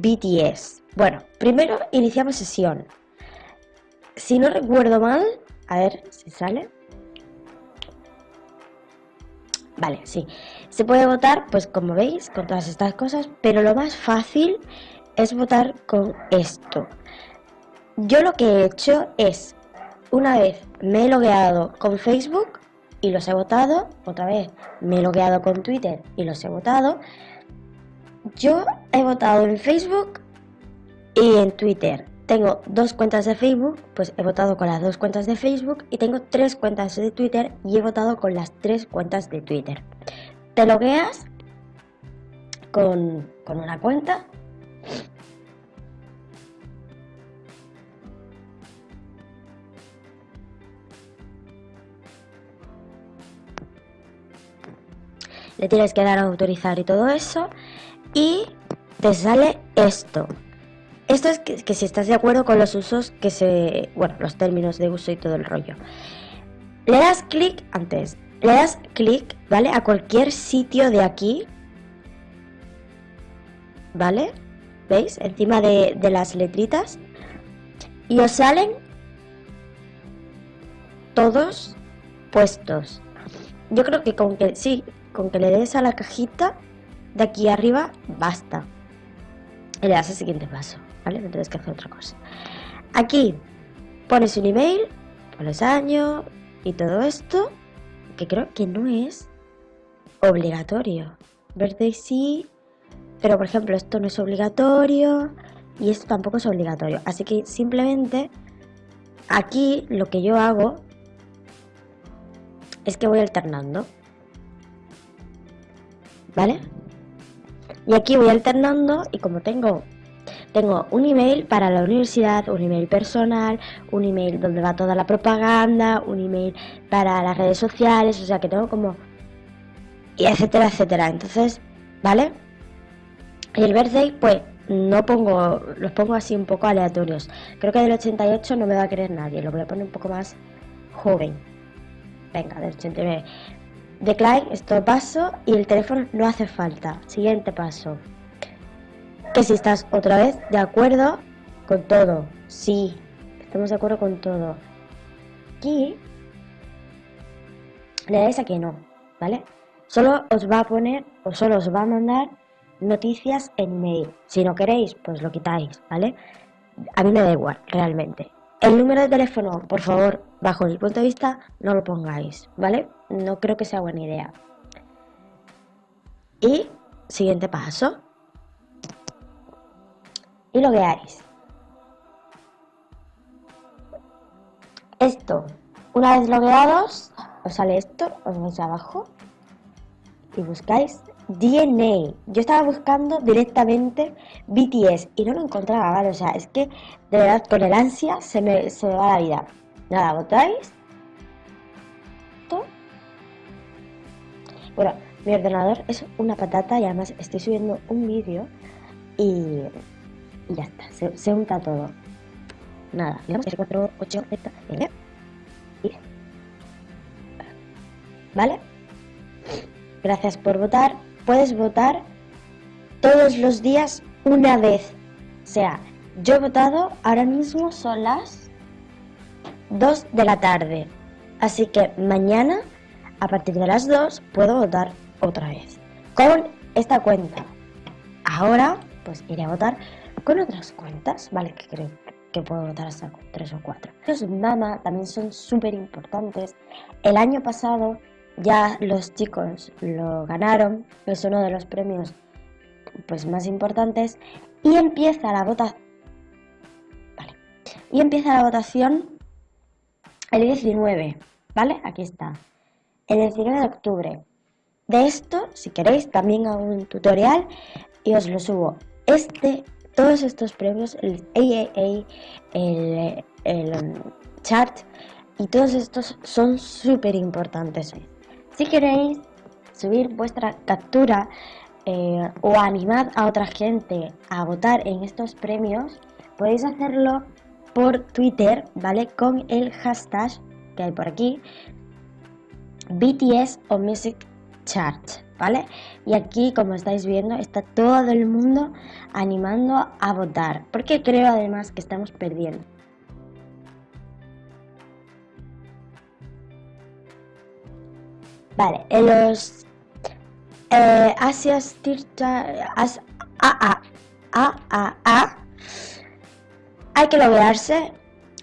BTS. Bueno, primero iniciamos sesión. Si no recuerdo mal, a ver si sale. Vale, sí. Se puede votar, pues como veis, con todas estas cosas, pero lo más fácil es votar con esto. Yo lo que he hecho es, una vez me he logueado con Facebook y los he votado, otra vez me he logueado con Twitter y los he votado, yo he votado en Facebook y en Twitter. Tengo dos cuentas de Facebook, pues he votado con las dos cuentas de Facebook y tengo tres cuentas de Twitter y he votado con las tres cuentas de Twitter. Te logueas con, con una cuenta le tienes que dar a autorizar y todo eso y te sale esto. Esto es que, si estás de acuerdo con los usos que se bueno los términos de uso y todo el rollo. Le das clic antes le das clic vale a cualquier sitio de aquí vale veis encima de, de las letritas. Y os salen todos puestos. Yo creo que con que sí con que le des a la cajita de aquí arriba, basta. Y le das el siguiente paso, ¿vale? No tienes que hacer otra cosa. Aquí pones un email, pones año y todo esto, que creo que no es obligatorio. Verde sí, pero por ejemplo esto no es obligatorio y esto tampoco es obligatorio. Así que simplemente aquí lo que yo hago es que voy alternando. ¿vale? Y aquí voy alternando y como tengo tengo un email para la universidad, un email personal, un email donde va toda la propaganda, un email para las redes sociales, o sea que tengo como y etcétera, etcétera. Entonces, ¿vale? Y el birthday, pues no pongo, los pongo así un poco aleatorios. Creo que del 88 no me va a querer nadie, lo voy a poner un poco más joven. Venga, del 89. Decline, esto paso y el teléfono no hace falta. Siguiente paso. Que si estás otra vez de acuerdo con todo. Sí, estamos de acuerdo con todo. Aquí le dais a que no, ¿vale? Solo os va a poner o solo os va a mandar noticias en mail. Si no queréis, pues lo quitáis, ¿vale? A mí me da igual, realmente. El número de teléfono, por favor, bajo mi punto de vista, no lo pongáis, ¿vale? No creo que sea buena idea. Y siguiente paso. Y lo. Esto, una vez logueados, os sale esto, os vais abajo y buscáis DNA. Yo estaba buscando directamente BTS y no lo encontraba, ¿vale? O sea, es que de verdad con el ansia se me, se va la vida. Nada, votáis. Bueno, mi ordenador es una patata y además estoy subiendo un vídeo y, ya está, se, se, unta todo. Nada, digamos que 4, 8, ¿Vale? Gracias por votar puedes votar todos los días una vez. O sea, yo he votado, ahora mismo son las 2 de la tarde. Así que mañana, a partir de las 2, puedo votar otra vez. Con esta cuenta. Ahora, pues iré a votar con otras cuentas, ¿vale? Que creo que puedo votar hasta con 3 o 4. Los Mama también son súper importantes. El año pasado ya los chicos lo ganaron, es uno de los premios pues más importantes y empieza la votación vale. y empieza la votación el 19 vale aquí está el 19 de octubre. De esto si queréis también hago un tutorial y os lo subo. Este todos estos premios el AAA el, el um, chart y todos estos son súper importantes si queréis subir vuestra captura eh, o animar a otra gente a votar en estos premios, podéis hacerlo por Twitter, ¿vale? Con el hashtag que hay por aquí, BTS o Music Chart, ¿vale? Y aquí, como estáis viendo, está todo el mundo animando a votar, porque creo además que estamos perdiendo. Vale, en los eh, Asias as, a, a, a, hay que loguearse,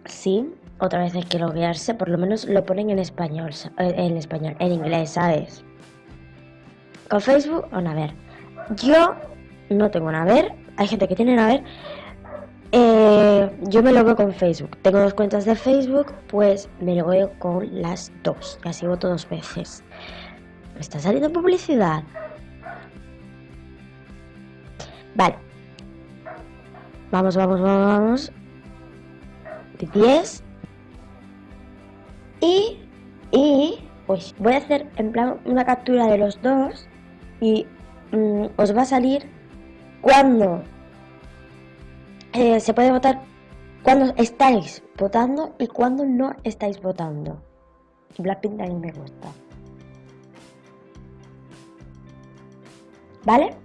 sí, otra vez hay que loguearse, por lo menos lo ponen en español, eh, en español, en inglés, ¿sabes? Con Facebook o ver. Yo no tengo ver hay gente que tiene ver Eh, yo me logueo con Facebook. Tengo dos cuentas de Facebook, pues me logueo con las dos. Y así voto dos veces. ¿Me está saliendo publicidad? Vale. Vamos, vamos, vamos, vamos. 10. Y, y, pues voy a hacer en plan una captura de los dos y mm, os va a salir cuando eh, se puede votar, cuando estáis votando y cuando no estáis votando. Blackpink también me gusta. ¿Vale?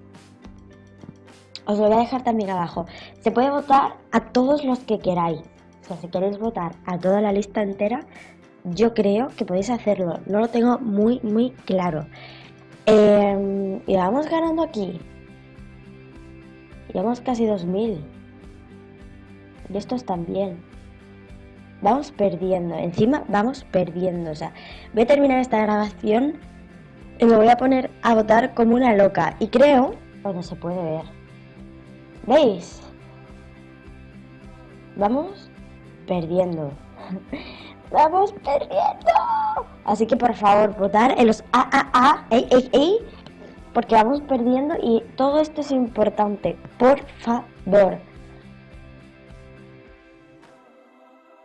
Os lo voy a dejar también abajo. Se puede votar a todos los que queráis. O sea, si queréis votar a toda la lista entera, yo creo que podéis hacerlo. No lo tengo muy, muy claro. Eh, y vamos ganando aquí. Llevamos casi 2000. Y estos también. Vamos perdiendo. Encima vamos perdiendo. O sea, voy a terminar esta grabación y me voy a poner a votar como una loca. Y creo, bueno, se puede ver. ¿Veis? Vamos perdiendo. ¡Vamos perdiendo! Así que por favor, votar en los AAA, porque vamos perdiendo y todo esto es importante. Por favor.